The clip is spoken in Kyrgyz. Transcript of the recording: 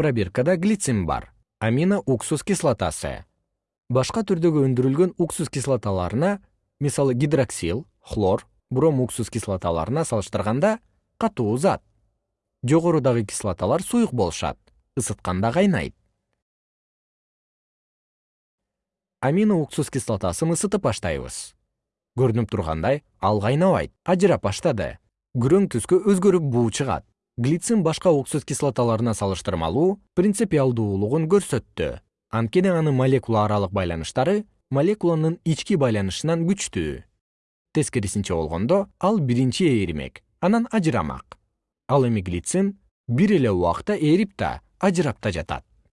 пробиркада глицин бар амино уксус кислотасы. Башка түрдөгү өндүрүлгөн уксус кислоталарына мисалы гидроксил хлор бром уксус кислоталарына салыштырганда катуу зат. Жогорудагы кислоталар суюк болушат ысытканда кайнайт. Амино уксус кислотасын ысытып баштайбыз. Көрүнүп тургандай ал кайнабайт ажырап баштады. Күрөң түскө өзгөрүп буу чыгат глицин башка уксус кислоталарына салыштырмалуу принципиалдуулугун көрсөттү. Анткени анын молекула аралык байланыштары молекуланын ички байланышынан күчтүү. Тескерисинче болгондо ал биринчи ээримек анан ажырамак. Ал эми глицин бир эле убакта ээрип да ажырап да жатат